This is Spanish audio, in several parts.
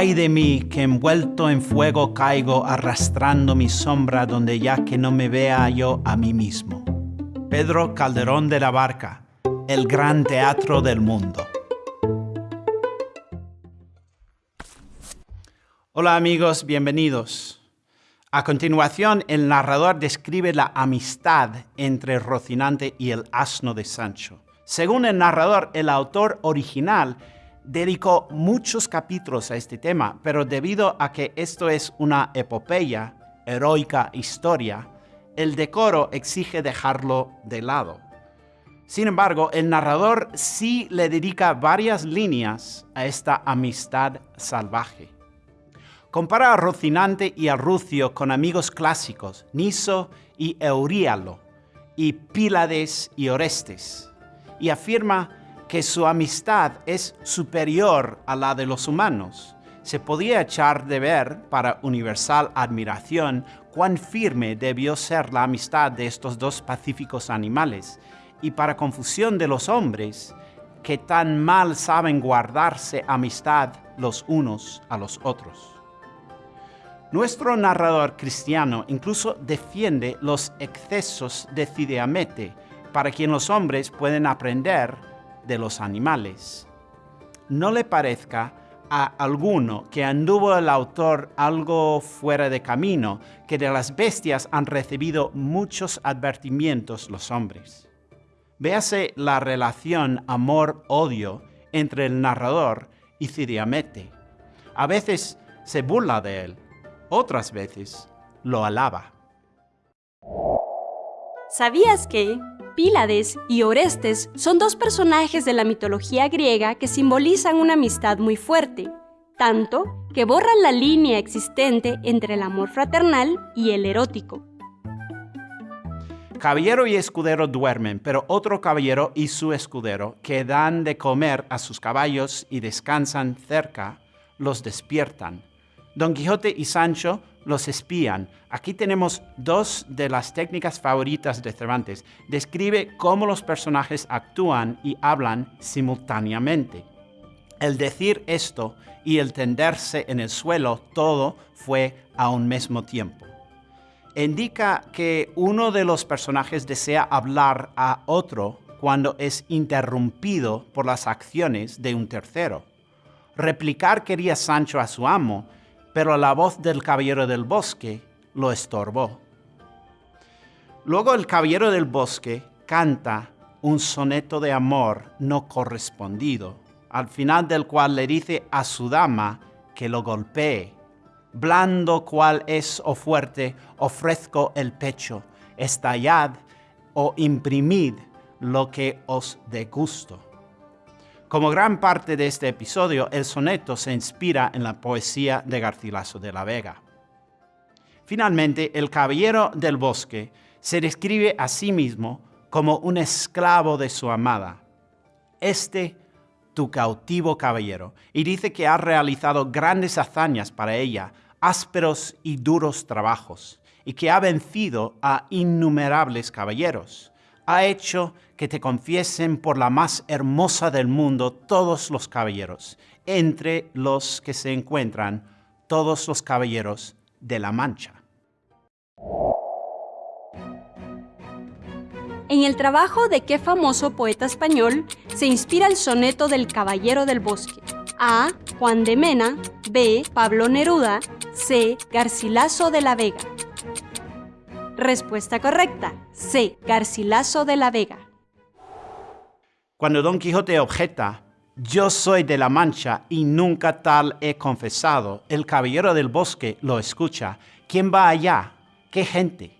Ay de mí que envuelto en fuego caigo arrastrando mi sombra donde ya que no me vea yo a mí mismo. Pedro Calderón de la Barca, el gran teatro del mundo. Hola amigos, bienvenidos. A continuación, el narrador describe la amistad entre Rocinante y el asno de Sancho. Según el narrador, el autor original dedicó muchos capítulos a este tema, pero debido a que esto es una epopeya, heroica historia, el decoro exige dejarlo de lado. Sin embargo, el narrador sí le dedica varias líneas a esta amistad salvaje. Compara a Rocinante y a Rucio con amigos clásicos, Niso y Euríalo, y Pílades y Orestes, y afirma que su amistad es superior a la de los humanos. Se podía echar de ver, para universal admiración, cuán firme debió ser la amistad de estos dos pacíficos animales, y para confusión de los hombres, que tan mal saben guardarse amistad los unos a los otros. Nuestro narrador cristiano incluso defiende los excesos de Cideamete, para quien los hombres pueden aprender de los animales. No le parezca a alguno que anduvo el autor algo fuera de camino, que de las bestias han recibido muchos advertimientos los hombres. Véase la relación amor-odio entre el narrador y Cidiamete. A veces se burla de él, otras veces lo alaba. ¿Sabías que Pílades y Orestes son dos personajes de la mitología griega que simbolizan una amistad muy fuerte, tanto que borran la línea existente entre el amor fraternal y el erótico? Caballero y escudero duermen, pero otro caballero y su escudero, que dan de comer a sus caballos y descansan cerca, los despiertan. Don Quijote y Sancho los espían. Aquí tenemos dos de las técnicas favoritas de Cervantes. Describe cómo los personajes actúan y hablan simultáneamente. El decir esto y el tenderse en el suelo, todo fue a un mismo tiempo. Indica que uno de los personajes desea hablar a otro cuando es interrumpido por las acciones de un tercero. Replicar quería Sancho a su amo, pero la voz del caballero del bosque lo estorbó. Luego el caballero del bosque canta un soneto de amor no correspondido, al final del cual le dice a su dama que lo golpee. Blando cual es o fuerte, ofrezco el pecho, estallad o imprimid lo que os dé gusto. Como gran parte de este episodio, el soneto se inspira en la poesía de Garcilaso de la Vega. Finalmente, el caballero del bosque se describe a sí mismo como un esclavo de su amada. Este, tu cautivo caballero, y dice que ha realizado grandes hazañas para ella, ásperos y duros trabajos, y que ha vencido a innumerables caballeros ha hecho que te confiesen por la más hermosa del mundo todos los caballeros, entre los que se encuentran todos los caballeros de la Mancha. En el trabajo de qué famoso poeta español se inspira el soneto del Caballero del Bosque. A. Juan de Mena. B. Pablo Neruda. C. Garcilaso de la Vega. Respuesta correcta. C. Garcilaso de la Vega. Cuando Don Quijote objeta, yo soy de la Mancha y nunca tal he confesado, el caballero del bosque lo escucha. ¿Quién va allá? ¿Qué gente?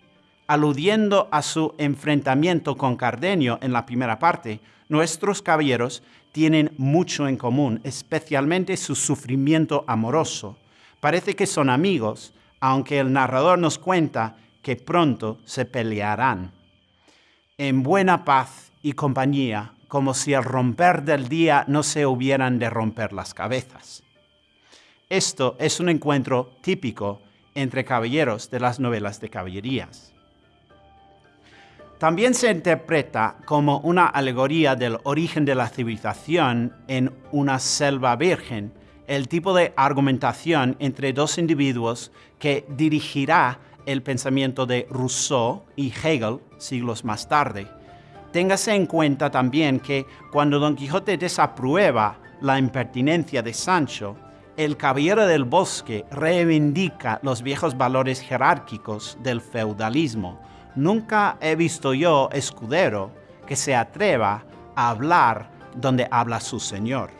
Aludiendo a su enfrentamiento con Cardenio en la primera parte, nuestros caballeros tienen mucho en común, especialmente su sufrimiento amoroso. Parece que son amigos, aunque el narrador nos cuenta que pronto se pelearán. En buena paz y compañía, como si al romper del día no se hubieran de romper las cabezas. Esto es un encuentro típico entre caballeros de las novelas de caballerías. También se interpreta como una alegoría del origen de la civilización en una selva virgen, el tipo de argumentación entre dos individuos que dirigirá el pensamiento de Rousseau y Hegel siglos más tarde. Téngase en cuenta también que cuando Don Quijote desaprueba la impertinencia de Sancho, el caballero del bosque reivindica los viejos valores jerárquicos del feudalismo. Nunca he visto yo escudero que se atreva a hablar donde habla su señor.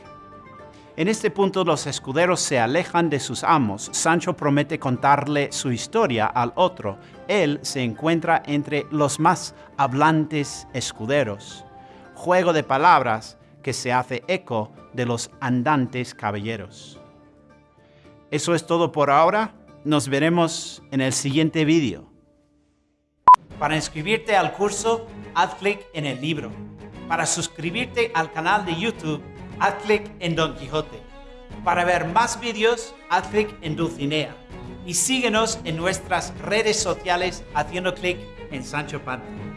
En este punto los escuderos se alejan de sus amos. Sancho promete contarle su historia al otro. Él se encuentra entre los más hablantes escuderos. Juego de palabras que se hace eco de los andantes caballeros. Eso es todo por ahora. Nos veremos en el siguiente vídeo. Para inscribirte al curso, haz clic en el libro. Para suscribirte al canal de YouTube, haz clic en Don Quijote. Para ver más vídeos, haz clic en Dulcinea. Y síguenos en nuestras redes sociales haciendo clic en Sancho Panza.